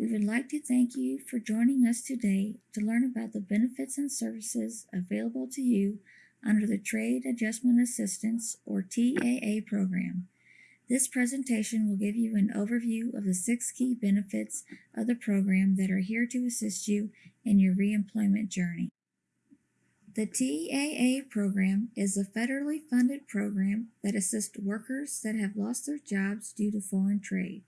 We would like to thank you for joining us today to learn about the benefits and services available to you under the Trade Adjustment Assistance or TAA program. This presentation will give you an overview of the six key benefits of the program that are here to assist you in your reemployment journey. The TAA program is a federally funded program that assists workers that have lost their jobs due to foreign trade.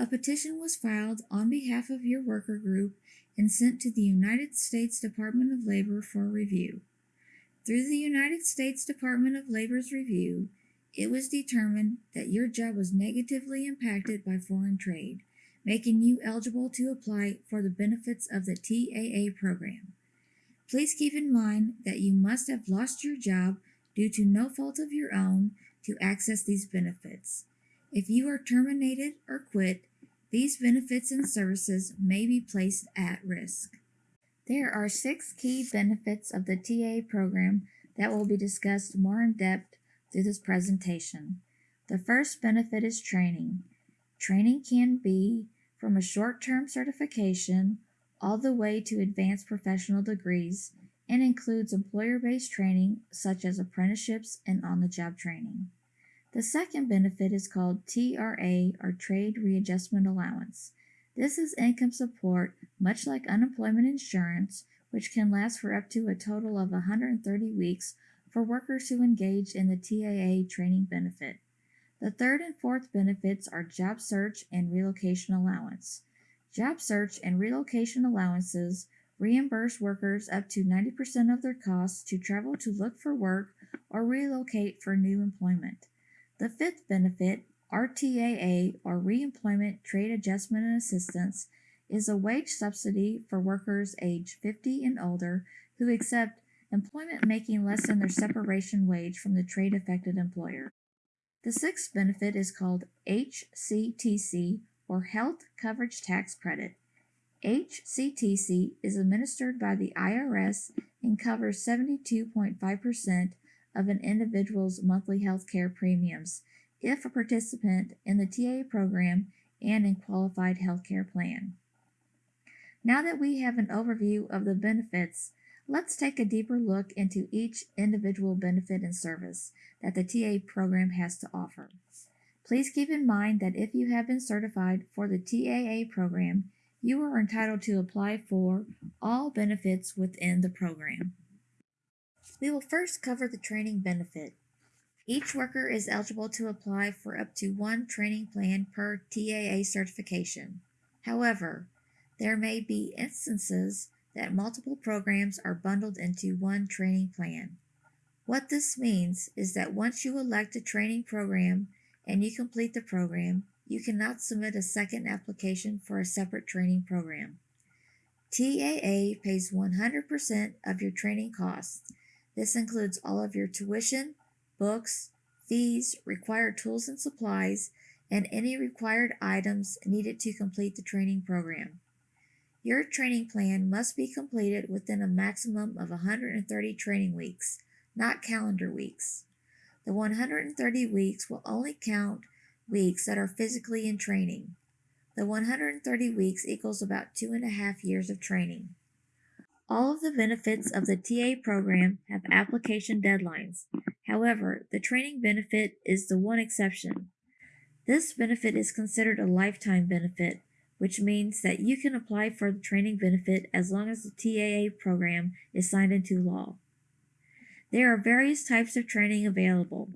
A petition was filed on behalf of your worker group and sent to the United States Department of Labor for review. Through the United States Department of Labor's review, it was determined that your job was negatively impacted by foreign trade, making you eligible to apply for the benefits of the TAA program. Please keep in mind that you must have lost your job due to no fault of your own to access these benefits. If you are terminated or quit, these benefits and services may be placed at risk. There are six key benefits of the TA program that will be discussed more in depth through this presentation. The first benefit is training. Training can be from a short-term certification all the way to advanced professional degrees and includes employer-based training such as apprenticeships and on-the-job training. The second benefit is called TRA or Trade Readjustment Allowance. This is income support, much like unemployment insurance, which can last for up to a total of 130 weeks for workers who engage in the TAA training benefit. The third and fourth benefits are job search and relocation allowance. Job search and relocation allowances reimburse workers up to 90% of their costs to travel to look for work or relocate for new employment. The fifth benefit, RTAA or Reemployment Trade Adjustment and Assistance, is a wage subsidy for workers age 50 and older who accept employment making less than their separation wage from the trade affected employer. The sixth benefit is called HCTC or Health Coverage Tax Credit. HCTC is administered by the IRS and covers 72.5% of an individual's monthly health care premiums if a participant in the TA program and in qualified health care plan. Now that we have an overview of the benefits, let's take a deeper look into each individual benefit and service that the TA program has to offer. Please keep in mind that if you have been certified for the TAA program, you are entitled to apply for all benefits within the program. We will first cover the training benefit. Each worker is eligible to apply for up to one training plan per TAA certification. However, there may be instances that multiple programs are bundled into one training plan. What this means is that once you elect a training program and you complete the program, you cannot submit a second application for a separate training program. TAA pays 100% of your training costs. This includes all of your tuition, books, fees, required tools and supplies, and any required items needed to complete the training program. Your training plan must be completed within a maximum of 130 training weeks, not calendar weeks. The 130 weeks will only count weeks that are physically in training. The 130 weeks equals about two and a half years of training. All of the benefits of the TA program have application deadlines. However, the training benefit is the one exception. This benefit is considered a lifetime benefit, which means that you can apply for the training benefit as long as the TAA program is signed into law. There are various types of training available.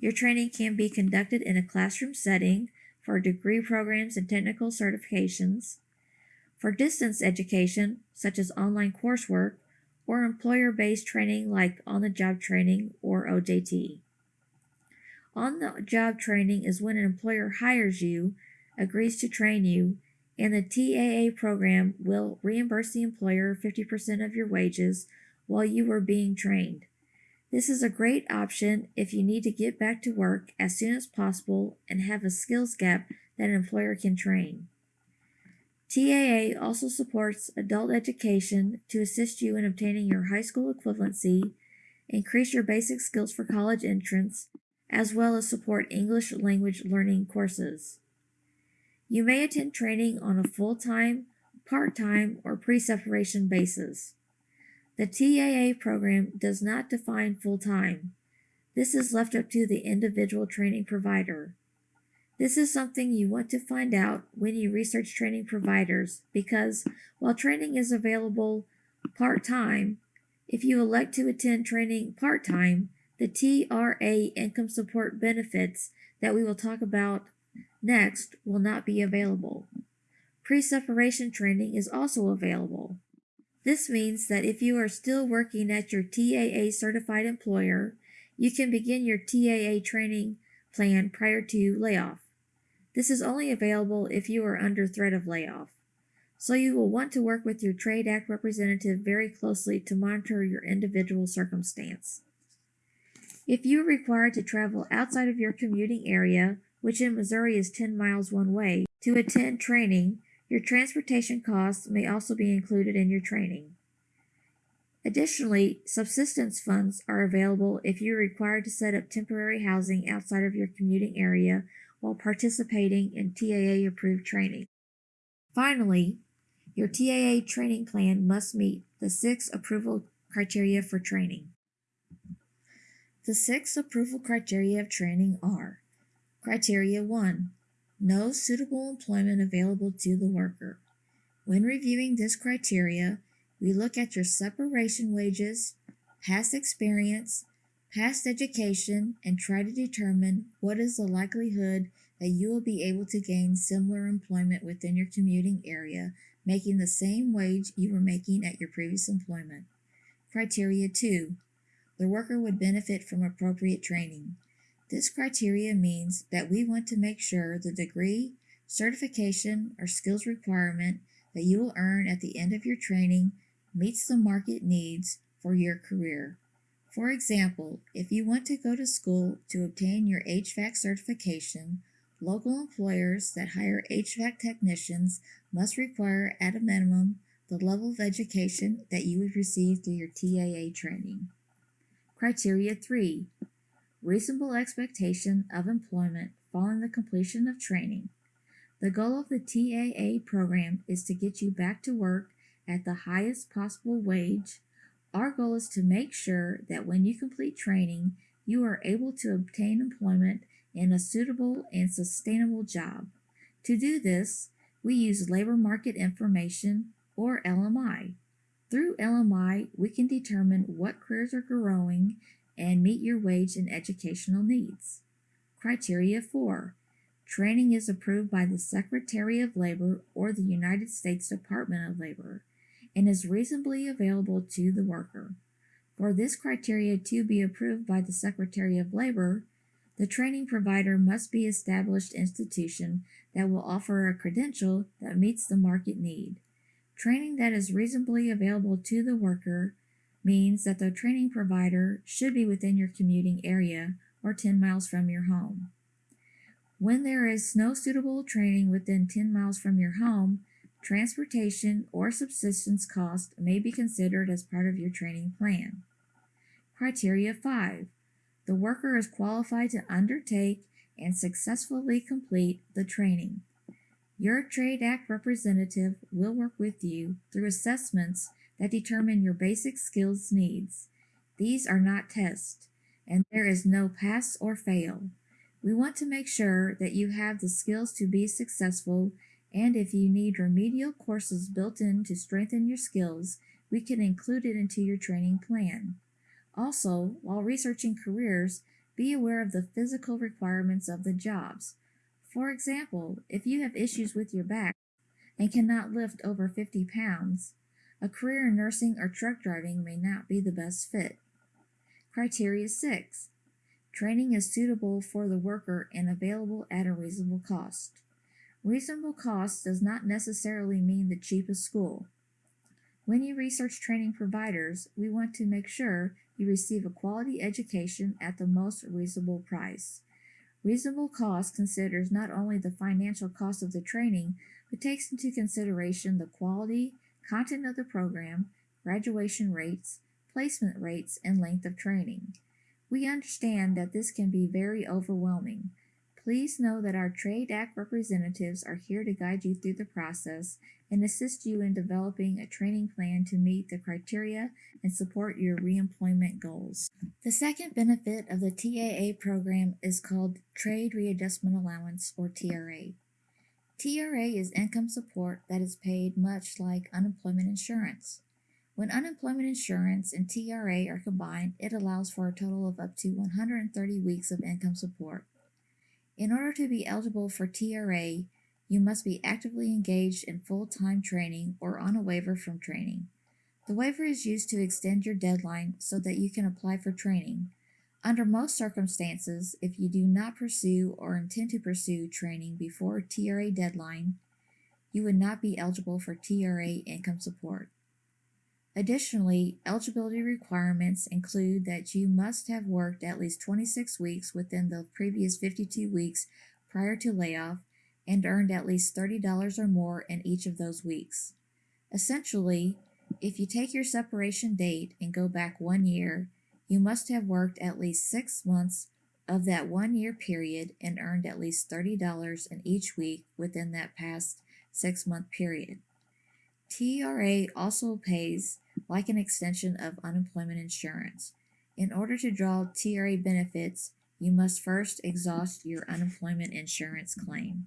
Your training can be conducted in a classroom setting for degree programs and technical certifications, for distance education, such as online coursework, or employer-based training like on-the-job training or OJT. On-the-job training is when an employer hires you, agrees to train you, and the TAA program will reimburse the employer 50% of your wages while you are being trained. This is a great option if you need to get back to work as soon as possible and have a skills gap that an employer can train. TAA also supports adult education to assist you in obtaining your high school equivalency, increase your basic skills for college entrance, as well as support English language learning courses. You may attend training on a full time, part time, or pre separation basis. The TAA program does not define full time. This is left up to the individual training provider. This is something you want to find out when you research training providers because while training is available part time, if you elect to attend training part time, the TRA income support benefits that we will talk about next will not be available. Pre separation training is also available. This means that if you are still working at your TAA certified employer, you can begin your TAA training plan prior to layoff. This is only available if you are under threat of layoff. So you will want to work with your Trade Act representative very closely to monitor your individual circumstance. If you are required to travel outside of your commuting area, which in Missouri is 10 miles one way, to attend training, your transportation costs may also be included in your training. Additionally, subsistence funds are available if you're required to set up temporary housing outside of your commuting area while participating in TAA approved training. Finally, your TAA training plan must meet the six approval criteria for training. The six approval criteria of training are Criteria 1 No suitable employment available to the worker. When reviewing this criteria, we look at your separation wages, past experience, past education, and try to determine what is the likelihood that you will be able to gain similar employment within your commuting area, making the same wage you were making at your previous employment. Criteria 2 The worker would benefit from appropriate training. This criteria means that we want to make sure the degree, certification, or skills requirement that you will earn at the end of your training meets the market needs for your career. For example, if you want to go to school to obtain your HVAC certification, local employers that hire HVAC technicians must require at a minimum the level of education that you would receive through your TAA training. Criteria 3 reasonable expectation of employment following the completion of training. The goal of the TAA program is to get you back to work at the highest possible wage. Our goal is to make sure that when you complete training, you are able to obtain employment in a suitable and sustainable job. To do this, we use labor market information or LMI. Through LMI, we can determine what careers are growing and meet your wage and educational needs. Criteria 4. Training is approved by the Secretary of Labor or the United States Department of Labor and is reasonably available to the worker. For this criteria to be approved by the Secretary of Labor, the training provider must be established institution that will offer a credential that meets the market need. Training that is reasonably available to the worker means that the training provider should be within your commuting area or 10 miles from your home. When there is no suitable training within 10 miles from your home, transportation or subsistence cost may be considered as part of your training plan. Criteria 5. The worker is qualified to undertake and successfully complete the training. Your Trade Act representative will work with you through assessments that determine your basic skills needs. These are not tests, and there is no pass or fail. We want to make sure that you have the skills to be successful, and if you need remedial courses built in to strengthen your skills, we can include it into your training plan. Also, while researching careers, be aware of the physical requirements of the jobs. For example, if you have issues with your back and cannot lift over 50 pounds, a career in nursing or truck driving may not be the best fit. Criteria 6. Training is suitable for the worker and available at a reasonable cost. Reasonable cost does not necessarily mean the cheapest school. When you research training providers, we want to make sure you receive a quality education at the most reasonable price. Reasonable cost considers not only the financial cost of the training, but takes into consideration the quality, content of the program, graduation rates, placement rates, and length of training. We understand that this can be very overwhelming. Please know that our Trade Act representatives are here to guide you through the process and assist you in developing a training plan to meet the criteria and support your reemployment goals. The second benefit of the TAA program is called Trade Readjustment Allowance or TRA. TRA is income support that is paid much like unemployment insurance. When unemployment insurance and TRA are combined, it allows for a total of up to 130 weeks of income support. In order to be eligible for TRA, you must be actively engaged in full-time training or on a waiver from training. The waiver is used to extend your deadline so that you can apply for training. Under most circumstances, if you do not pursue or intend to pursue training before TRA deadline, you would not be eligible for TRA income support. Additionally, eligibility requirements include that you must have worked at least 26 weeks within the previous 52 weeks prior to layoff and earned at least $30 or more in each of those weeks. Essentially, if you take your separation date and go back one year, you must have worked at least six months of that one year period and earned at least $30 in each week within that past six month period. TRA also pays like an extension of unemployment insurance. In order to draw TRA benefits, you must first exhaust your unemployment insurance claim.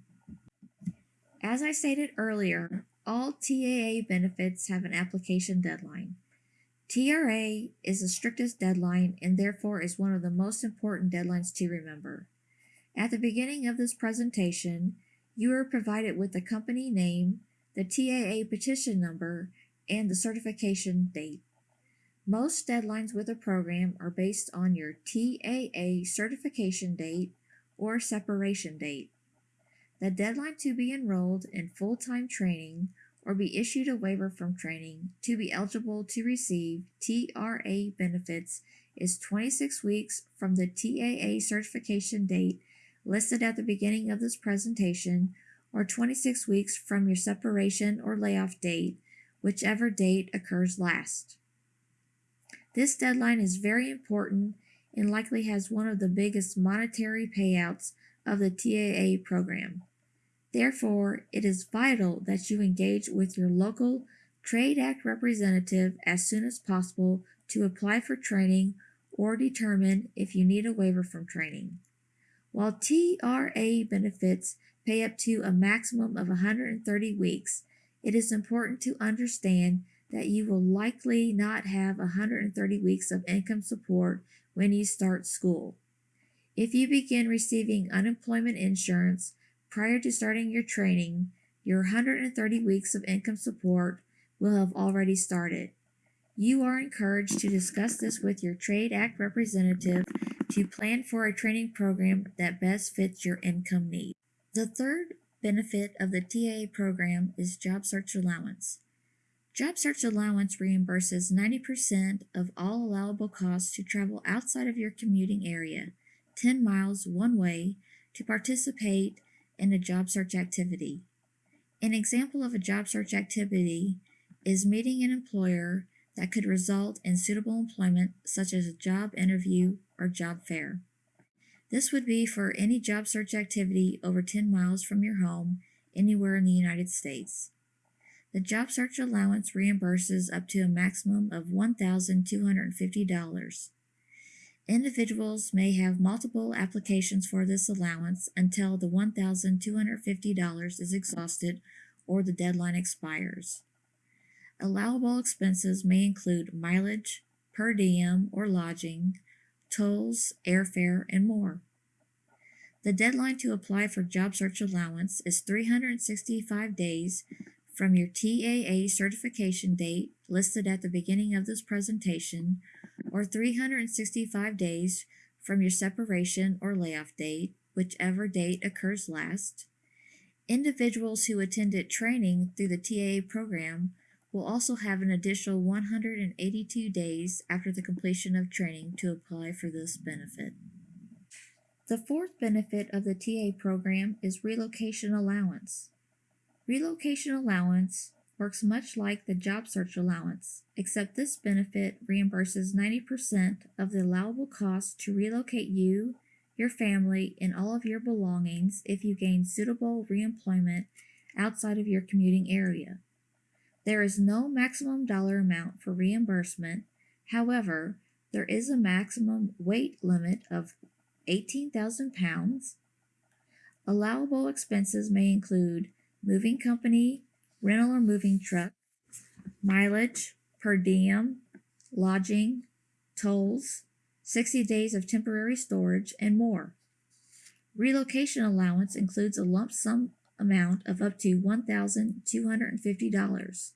As I stated earlier, all TAA benefits have an application deadline. TRA is the strictest deadline and therefore is one of the most important deadlines to remember. At the beginning of this presentation, you are provided with the company name, the TAA petition number, and the certification date. Most deadlines with a program are based on your TAA certification date or separation date. The deadline to be enrolled in full-time training or be issued a waiver from training to be eligible to receive TRA benefits is 26 weeks from the TAA certification date listed at the beginning of this presentation or 26 weeks from your separation or layoff date, whichever date occurs last. This deadline is very important and likely has one of the biggest monetary payouts of the TAA program. Therefore, it is vital that you engage with your local Trade Act representative as soon as possible to apply for training or determine if you need a waiver from training. While TRA benefits pay up to a maximum of 130 weeks, it is important to understand that you will likely not have 130 weeks of income support when you start school. If you begin receiving unemployment insurance prior to starting your training, your 130 weeks of income support will have already started. You are encouraged to discuss this with your Trade Act representative to plan for a training program that best fits your income needs. The third benefit of the TAA program is Job Search Allowance. Job Search Allowance reimburses 90% of all allowable costs to travel outside of your commuting area, 10 miles one way, to participate in a job search activity. An example of a job search activity is meeting an employer that could result in suitable employment such as a job interview or job fair. This would be for any job search activity over 10 miles from your home anywhere in the United States. The job search allowance reimburses up to a maximum of $1,250. Individuals may have multiple applications for this allowance until the $1,250 is exhausted or the deadline expires. Allowable expenses may include mileage, per diem or lodging, tolls, airfare, and more. The deadline to apply for job search allowance is 365 days from your TAA certification date listed at the beginning of this presentation or 365 days from your separation or layoff date, whichever date occurs last. Individuals who attended training through the TAA program will also have an additional 182 days after the completion of training to apply for this benefit. The fourth benefit of the TA program is relocation allowance. Relocation allowance works much like the job search allowance, except this benefit reimburses 90% of the allowable costs to relocate you, your family, and all of your belongings if you gain suitable reemployment outside of your commuting area. There is no maximum dollar amount for reimbursement. However, there is a maximum weight limit of 18,000 pounds. Allowable expenses may include moving company, rental or moving truck, mileage, per diem, lodging, tolls, 60 days of temporary storage, and more. Relocation allowance includes a lump sum amount of up to $1,250.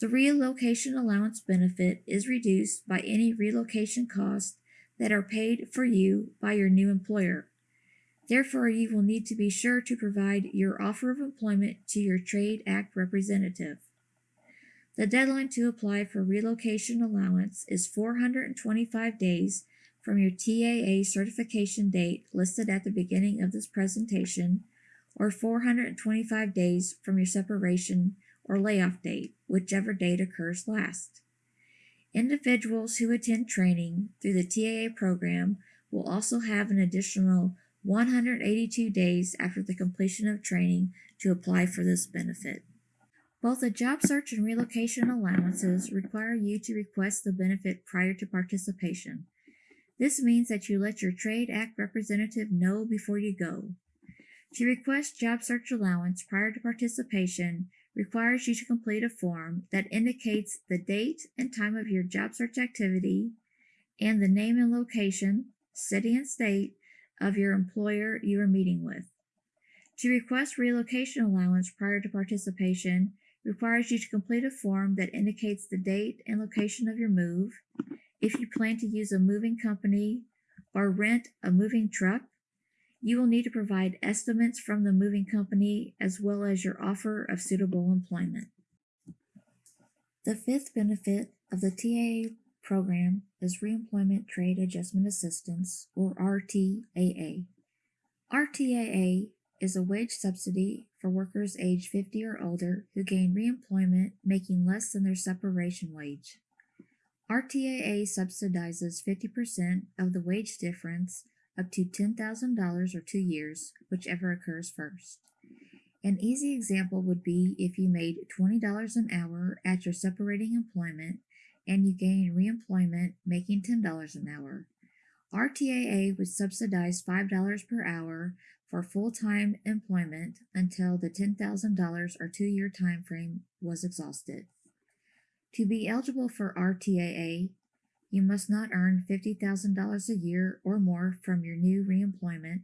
The relocation allowance benefit is reduced by any relocation costs that are paid for you by your new employer. Therefore, you will need to be sure to provide your offer of employment to your Trade Act representative. The deadline to apply for relocation allowance is 425 days from your TAA certification date listed at the beginning of this presentation, or 425 days from your separation or layoff date, whichever date occurs last. Individuals who attend training through the TAA program will also have an additional 182 days after the completion of training to apply for this benefit. Both the job search and relocation allowances require you to request the benefit prior to participation. This means that you let your Trade Act representative know before you go. To request job search allowance prior to participation requires you to complete a form that indicates the date and time of your job search activity and the name and location, city and state of your employer you are meeting with. To request relocation allowance prior to participation requires you to complete a form that indicates the date and location of your move, if you plan to use a moving company or rent a moving truck, you will need to provide estimates from the moving company as well as your offer of suitable employment. The fifth benefit of the TAA program is Reemployment Trade Adjustment Assistance, or RTAA. RTAA is a wage subsidy for workers aged 50 or older who gain reemployment making less than their separation wage. RTAA subsidizes 50% of the wage difference up to $10,000 or two years, whichever occurs first. An easy example would be if you made $20 an hour at your separating employment and you gain reemployment making $10 an hour. RTAA would subsidize $5 per hour for full-time employment until the $10,000 or two-year time frame was exhausted. To be eligible for RTAA, you must not earn $50,000 a year or more from your new reemployment,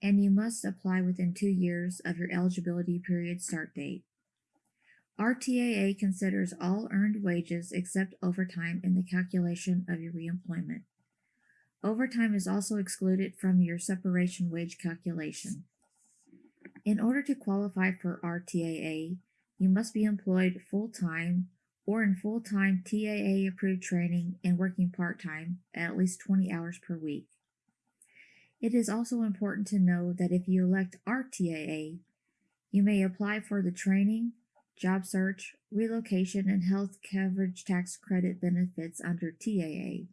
and you must apply within two years of your eligibility period start date. RTAA considers all earned wages except overtime in the calculation of your reemployment. Overtime is also excluded from your separation wage calculation. In order to qualify for RTAA, you must be employed full-time or in full-time TAA approved training and working part-time at least 20 hours per week. It is also important to know that if you elect RTAA, you may apply for the training, job search, relocation, and health coverage tax credit benefits under TAA.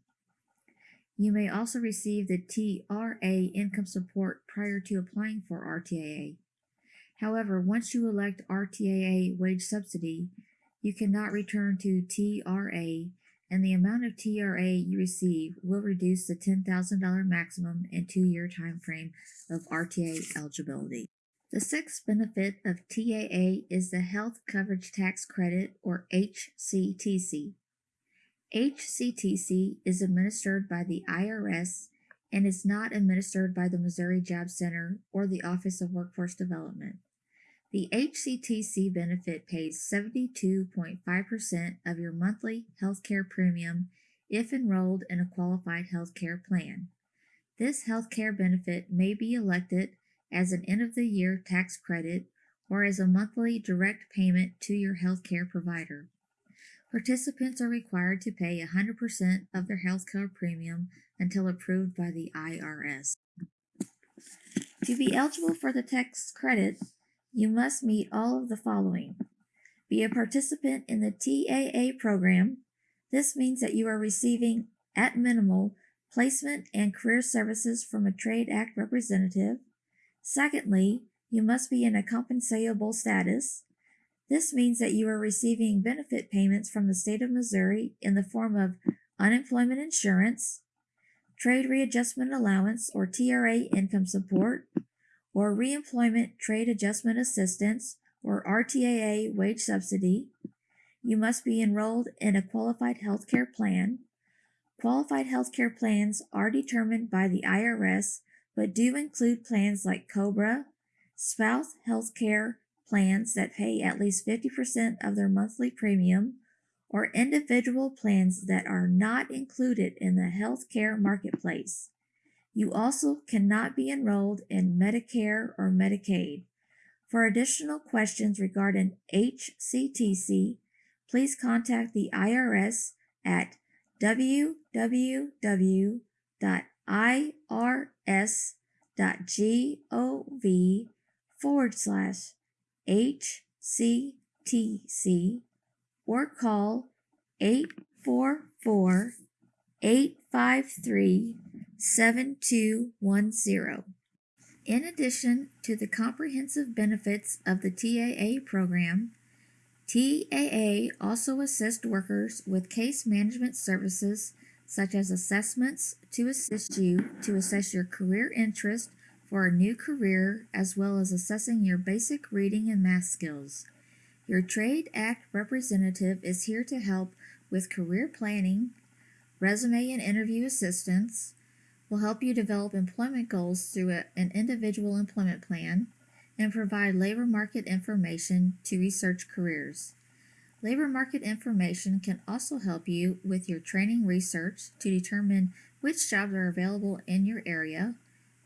You may also receive the TRA income support prior to applying for RTAA. However, once you elect RTAA wage subsidy, you cannot return to TRA, and the amount of TRA you receive will reduce the $10,000 maximum and two-year time frame of RTA eligibility. The sixth benefit of TAA is the Health Coverage Tax Credit, or HCTC. HCTC is administered by the IRS and is not administered by the Missouri Job Center or the Office of Workforce Development. The HCTC benefit pays 72.5% of your monthly healthcare premium if enrolled in a qualified healthcare plan. This healthcare benefit may be elected as an end of the year tax credit or as a monthly direct payment to your healthcare provider. Participants are required to pay 100% of their healthcare premium until approved by the IRS. To be eligible for the tax credit, you must meet all of the following. Be a participant in the TAA program. This means that you are receiving, at minimal, placement and career services from a Trade Act representative. Secondly, you must be in a compensable status. This means that you are receiving benefit payments from the state of Missouri in the form of unemployment insurance, trade readjustment allowance or TRA income support, or reemployment trade adjustment assistance or RTAA wage subsidy. You must be enrolled in a qualified health care plan. Qualified health care plans are determined by the IRS but do include plans like COBRA, spouse health care plans that pay at least 50% of their monthly premium, or individual plans that are not included in the health care marketplace. You also cannot be enrolled in Medicare or Medicaid. For additional questions regarding HCTC, please contact the IRS at www.irs.gov forward slash HCTC or call 844 853 7210. In addition to the comprehensive benefits of the TAA program, TAA also assists workers with case management services such as assessments to assist you to assess your career interest for a new career as well as assessing your basic reading and math skills. Your Trade Act representative is here to help with career planning, resume and interview assistance, will help you develop employment goals through a, an individual employment plan, and provide labor market information to research careers. Labor market information can also help you with your training research to determine which jobs are available in your area,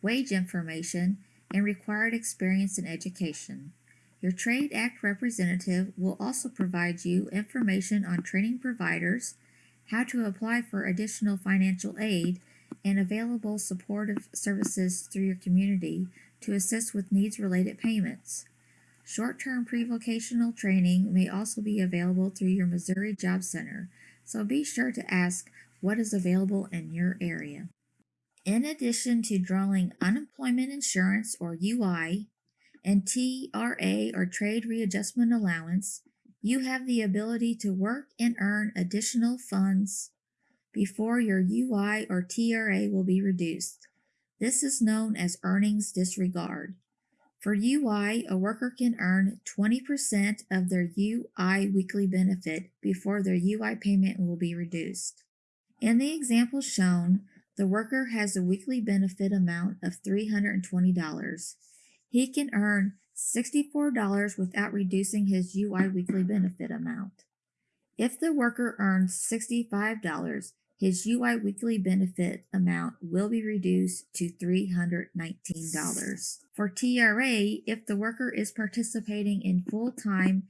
wage information, and required experience and education. Your Trade Act representative will also provide you information on training providers, how to apply for additional financial aid, and available supportive services through your community to assist with needs related payments. Short term pre vocational training may also be available through your Missouri Job Center, so be sure to ask what is available in your area. In addition to drawing unemployment insurance or UI and TRA or Trade Readjustment Allowance, you have the ability to work and earn additional funds before your UI or TRA will be reduced. This is known as earnings disregard. For UI, a worker can earn 20% of their UI weekly benefit before their UI payment will be reduced. In the example shown, the worker has a weekly benefit amount of $320. He can earn $64 without reducing his UI weekly benefit amount. If the worker earns $65, his UI weekly benefit amount will be reduced to $319. For TRA, if the worker is participating in full time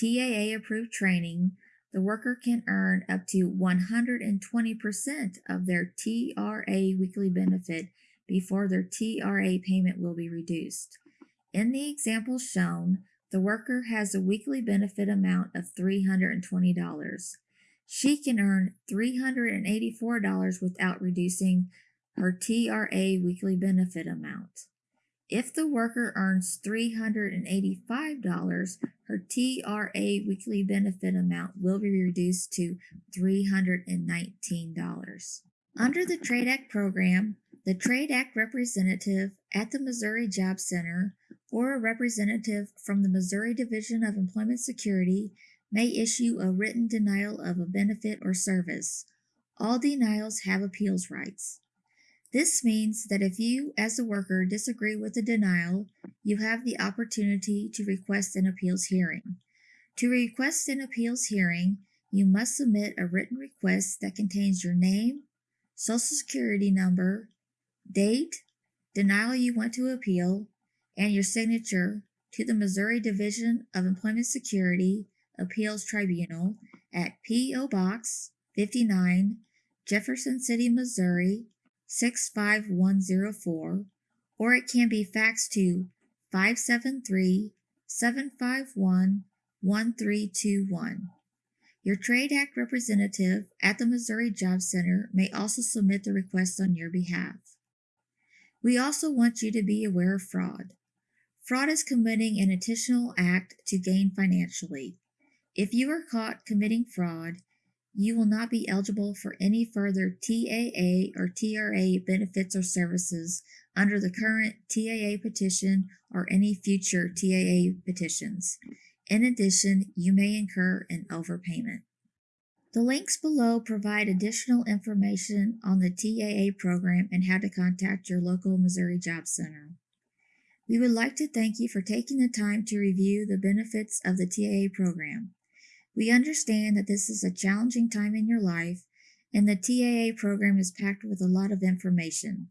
TAA approved training, the worker can earn up to 120% of their TRA weekly benefit before their TRA payment will be reduced. In the example shown, the worker has a weekly benefit amount of $320 she can earn $384 without reducing her TRA weekly benefit amount. If the worker earns $385, her TRA weekly benefit amount will be reduced to $319. Under the Trade Act program, the Trade Act representative at the Missouri Job Center or a representative from the Missouri Division of Employment Security may issue a written denial of a benefit or service. All denials have appeals rights. This means that if you, as a worker, disagree with the denial, you have the opportunity to request an appeals hearing. To request an appeals hearing, you must submit a written request that contains your name, social security number, date, denial you want to appeal, and your signature to the Missouri Division of Employment Security Appeals Tribunal at P.O. Box 59, Jefferson City, Missouri 65104, or it can be faxed to 573 751 1321. Your Trade Act representative at the Missouri Job Center may also submit the request on your behalf. We also want you to be aware of fraud. Fraud is committing an intentional act to gain financially. If you are caught committing fraud, you will not be eligible for any further TAA or TRA benefits or services under the current TAA petition or any future TAA petitions. In addition, you may incur an overpayment. The links below provide additional information on the TAA program and how to contact your local Missouri Job Center. We would like to thank you for taking the time to review the benefits of the TAA program. We understand that this is a challenging time in your life and the TAA program is packed with a lot of information.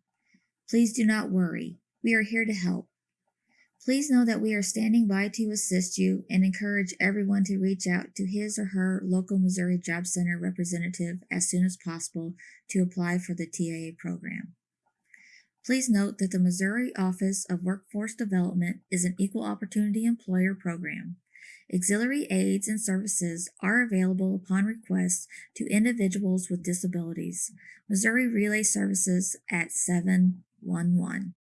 Please do not worry. We are here to help. Please know that we are standing by to assist you and encourage everyone to reach out to his or her local Missouri Job Center representative as soon as possible to apply for the TAA program. Please note that the Missouri Office of Workforce Development is an equal opportunity employer program. Auxiliary aids and services are available upon request to individuals with disabilities. Missouri Relay Services at 711.